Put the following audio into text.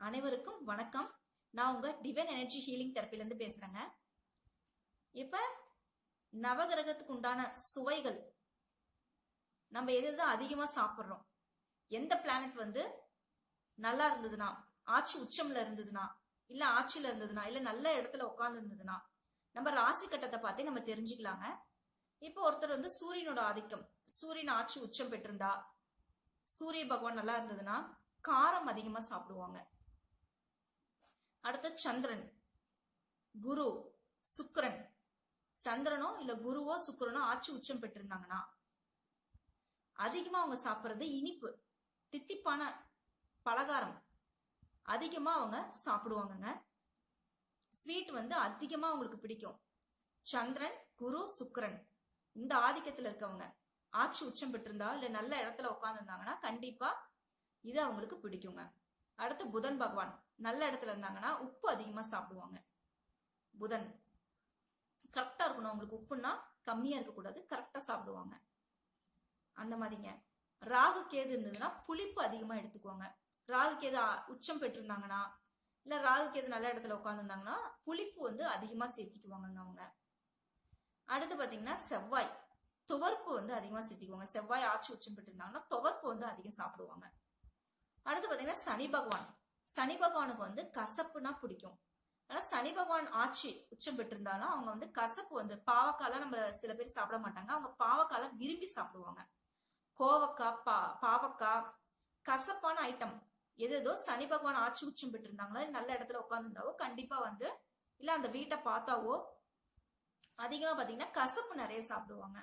அனைவருக்கும் வணக்கம். நான் உங்க டிவைன் எனர்ஜி ஹீலிங் தெரப்பிலேருந்து பேசுறேங்க. இப்ப நவகிரகத்துக்கு உண்டான சுவைகள் நம்ம எது எது அதிகமா சாப்பிட்றோம்? எந்த பிளானட் வந்து நல்லா இருந்ததுன்னா ஆட்சி உச்சம்ல இருந்ததுன்னா இல்ல ஆட்சியில இருந்ததுன்னா இல்ல நல்ல இடத்துல உட்கார்ந்து இருந்ததுன்னா நம்ம ராசி கட்டத்தை பார்த்தே நம்ம தெரிஞ்சுக்கலாங்க. இப்போ ஒருத்தர் வந்து சூரியனோட ஆதிக்கம் சூரியன் ஆட்சி உச்சம் பெற்றிருந்தா சூரிய பகவான் நல்லா இருந்ததுன்னா காரம் அதிகமா சாப்பிடுவாங்க. அடுத்து சந்திரன். குரு சுக்கரன். சந்திரனோ இல்ல குருவோ சுக்கரனோ ஆட்சி உச்சம் பெற்றிருந்தாங்கன்னா அதிகமா அவங்க சாப்பிட்றது இனிப்பு தித்திப்பான பலகாரம். அதிகமா அவங்க சாப்பிடுவாங்கங்க. ஸ்வீட் வந்து அதிகமா அவங்களுக்கு பிடிக்கும். சந்திரன் குரு சுக்கரன். இந்த ஆதிக்கத்துல இருக்கவங்க. ஆட்சி உச்சம் பெற்றிருந்தா இல்ல நல்ல இடத்துல உட்காந்துருந்தாங்கன்னா கண்டிப்பா இது அவங்களுக்கு பிடிக்குங்க. அடுத்து புதன் பகவான். நல்ல இடத்துல இருந்தாங்கன்னா உப்பு அதிகமா சாப்பிடுவாங்க. புதன். கரெக்டா இருக்கணும். அவங்களுக்கு உப்புன்னா கம்மியா இருக்கக்கூடாது. கரெக்டா சாப்பிடுவாங்க. அந்த மாதிரிங்க. ராகு கேது இருந்ததுன்னா புளிப்பு அதிகமா எடுத்துக்குவாங்க. ராகு கேது உச்சம் பெற்றிருந்தாங்கன்னா இல்ல ராகு கேது நல்ல இடத்துல உட்காந்துருந்தாங்கன்னா புளிப்பு வந்து அதிகமா சேர்த்திக்குவாங்கங்க அவங்க. அடுத்து பாத்தீங்கன்னா செவ்வாய். துவர்ப்பு வந்து அதிகமா சேர்த்திக்குவாங்க. செவ்வாய் ஆட்சி உச்சம் பெற்றிருந்தாங்கன்னா துவர்ப்பு வந்து அதிகம் சாப்பிடுவாங்க. அடுத்து பாத்தீங்கன்னா சனி பகவான். சனி பகவானுக்கு வந்து கசப்புனா பிடிக்கும். ஆனா சனி பகவான் ஆட்சி உச்சம் பெற்றிருந்தாலும் அவங்க வந்து கசப்பு வந்து பாவக்காலாம் நம்ம சில பேர் சாப்பிட மாட்டாங்க. அவங்க பாவக்கால விரும்பி சாப்பிடுவாங்க. கோவக்காய் பா பாவக்காய் கசப்பான ஐட்டம் எது ஏதோ சனி பகவான் ஆட்சி உச்சம் பெற்றிருந்தாங்களோ நல்ல இடத்துல உட்காந்துருந்தாவோ கண்டிப்பா வந்து இல்ல அந்த வீட்டை பார்த்தாவோ அதிகமா பாத்தீங்கன்னா கசப்பு நிறைய சாப்பிடுவாங்க.